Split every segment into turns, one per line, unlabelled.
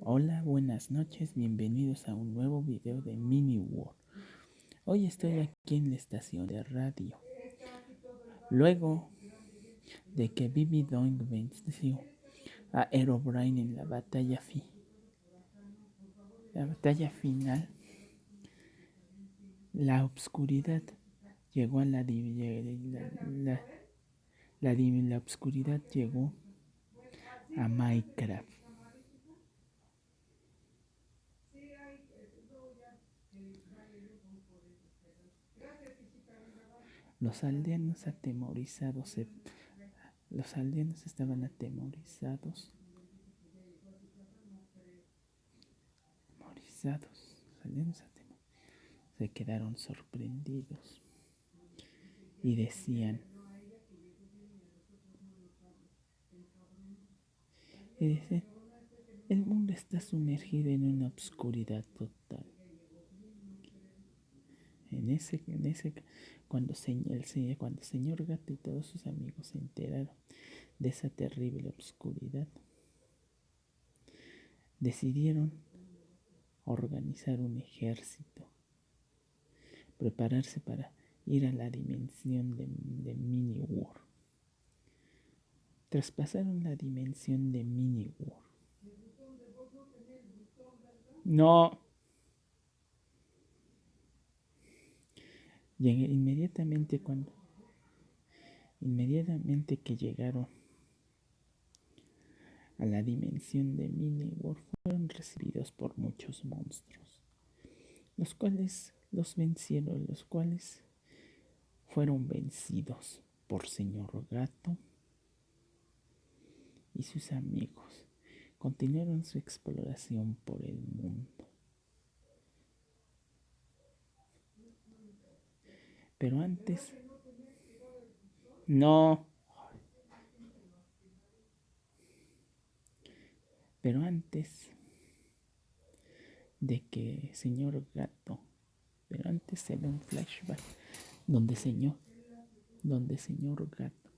Hola, buenas noches, bienvenidos a un nuevo video de Mini World. Hoy estoy aquí en la estación de radio. Luego de que Bibi Doing venció a Herobrine en la batalla fi la batalla final, la obscuridad llegó a la, la, la, la obscuridad llegó a Minecraft. Los aldeanos atemorizados, los aldeanos estaban atemorizados, atemorizados, los aldeanos se quedaron sorprendidos y decían, y dicen, el mundo está sumergido en una obscuridad total. En ese, en ese, cuando, el, cuando el señor gato y todos sus amigos se enteraron de esa terrible oscuridad, decidieron organizar un ejército, prepararse para ir a la dimensión de, de Mini War. Traspasaron la dimensión de Mini War. No. Llegué inmediatamente cuando inmediatamente que llegaron a la dimensión de Mini World fueron recibidos por muchos monstruos, los cuales los vencieron, los cuales fueron vencidos por Señor Gato y sus amigos. Continuaron su exploración por el mundo. Pero antes... No. Pero antes de que señor gato, pero antes se ve un flashback donde señor, donde señor gato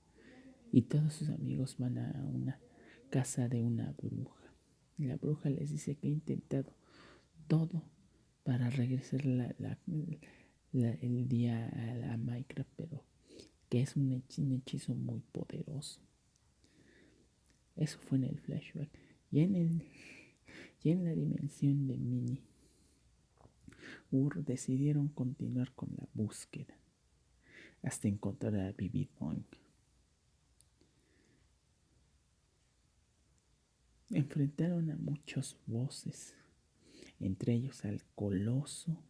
y todos sus amigos van a una casa de una bruja. La bruja les dice que ha intentado todo para regresar la, la el día a la Minecraft, pero que es un hechizo, muy poderoso. Eso fue en el flashback. Y en, el, y en la dimensión de Mini, Ur decidieron continuar con la búsqueda hasta encontrar a Bibi Enfrentaron a muchos voces, entre ellos al coloso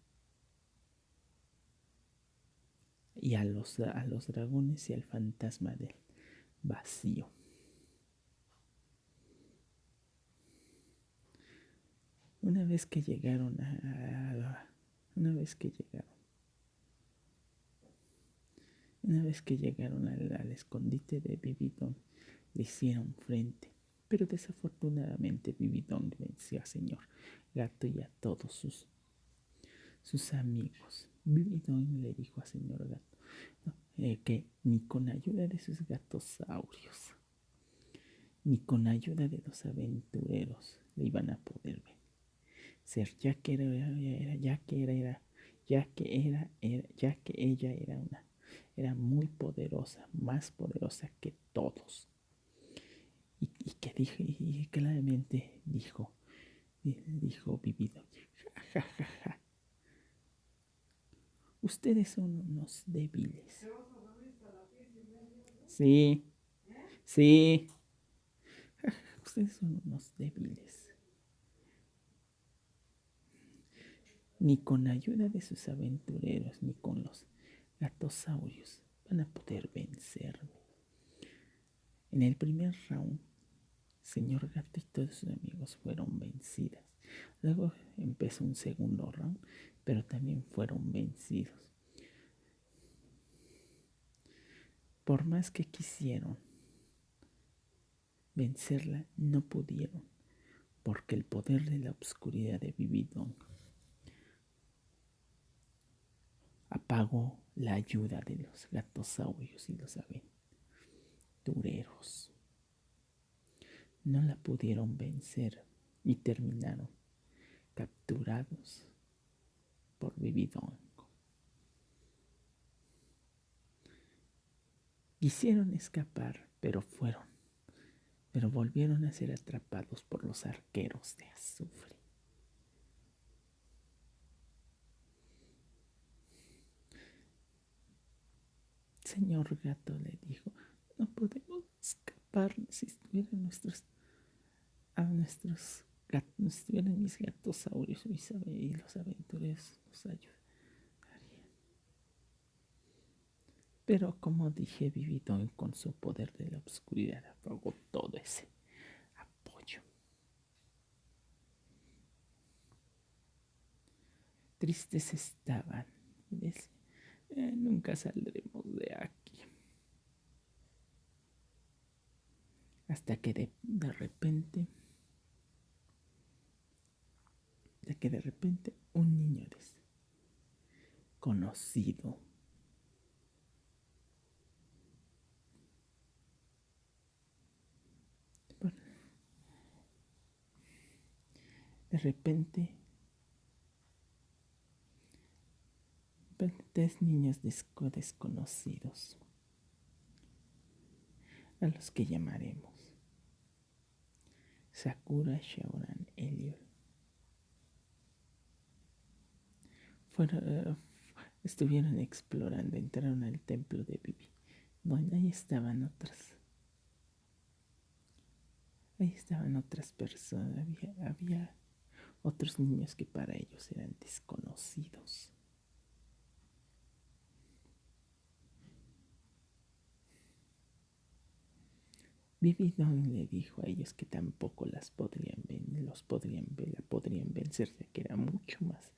y a los, a los dragones y al fantasma del vacío. Una vez que llegaron a, una vez que llegaron una vez que llegaron al, escondite de Bibidón, le hicieron frente, pero desafortunadamente Bibidón venció a Señor Gato y a todos sus, sus amigos. Bibidón le dijo a Señor Gato, eh, que ni con ayuda de sus gatosaurios, ni con ayuda de los aventureros le iban a poder vencer, ya que era, ya que era, ya que era, ya que ella era una, era muy poderosa, más poderosa que todos. Y, que dijo, y claramente dijo, dijo Vivido, ja, Ustedes son unos débiles. Sí, sí. Ustedes son unos débiles. Ni con ayuda de sus aventureros, ni con los gatosaurios van a poder vencerme. En el primer round, señor gato y todos sus amigos fueron vencidas. Luego empezó un segundo round pero también fueron vencidos. Por más que quisieron vencerla, no pudieron, porque el poder de la oscuridad de Vividong apagó la ayuda de los gatosaurios y los aventureros. No la pudieron vencer y terminaron capturados por Vividongo. Quisieron escapar, pero fueron, pero volvieron a ser atrapados por los arqueros de azufre. Señor gato le dijo, no podemos escapar si estuvieran nuestros a nuestros gatos, estuvieran mis gatosaurios y los aventureros nos ayudarían. Pero como dije, Vividón con su poder de la oscuridad apagó todo ese apoyo. Tristes estaban y decían, eh, nunca saldremos de aquí. Hasta que de, de repente, de que de repente un niño desconocido de repente tres niños desconocidos, a los que llamaremos Sakura, Shaoran, Eliol. Fueron, estuvieron explorando, entraron al templo de Bibi. Bueno, ahí estaban otras. Ahí estaban otras personas. Había otros niños que para ellos eran desconocidos. Vividón le dijo a ellos que tampoco las podrían los podrían ver, la podrían vencer, ya que era mucho más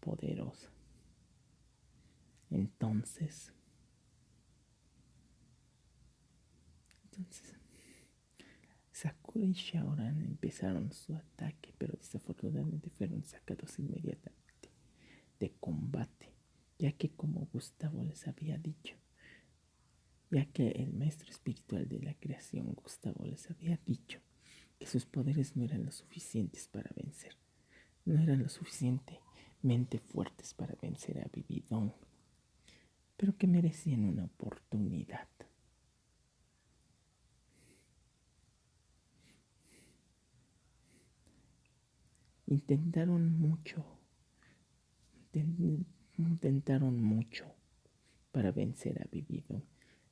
poderosa. Entonces, entonces, Sakura y Shaoran empezaron su ataque, pero desafortunadamente fueron sacados inmediatamente de combate, ya que como Gustavo les había dicho, ya que el maestro espiritual de la creación, Gustavo, les había dicho que sus poderes no eran lo suficientes para vencer, no eran lo suficientemente fuertes para vencer a Vividón, pero que merecían una oportunidad. Intentaron mucho, intentaron mucho para vencer a Vividón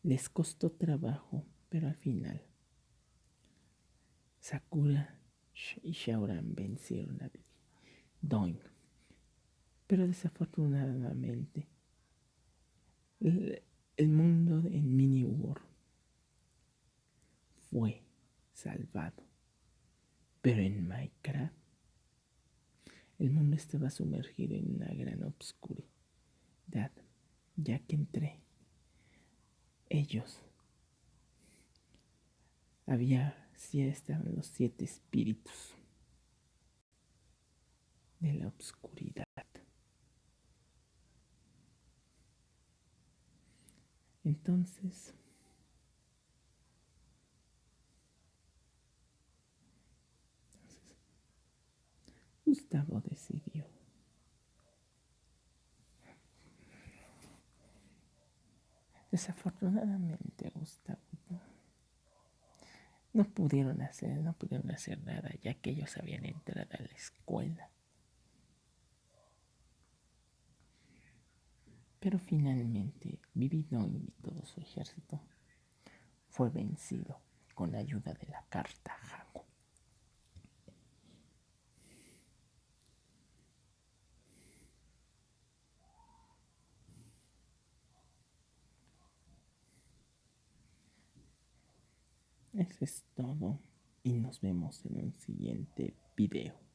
les costó trabajo, pero al final Sakura y Shaoran vencieron a Doing. Pero desafortunadamente el, mundo en Mini War fue salvado. Pero en Minecraft el mundo estaba sumergido en una gran obscuridad, ya que entré ellos. Había, sí estaban los siete espíritus de la oscuridad. Entonces, entonces Gustavo decidió Desafortunadamente, Gustavo no. Pudieron hacer, no pudieron hacer nada, ya que ellos habían entrado a la escuela. Pero finalmente, Vividón y todo su ejército. Fue vencido con la ayuda de la carta Eso es todo y nos vemos en un siguiente video.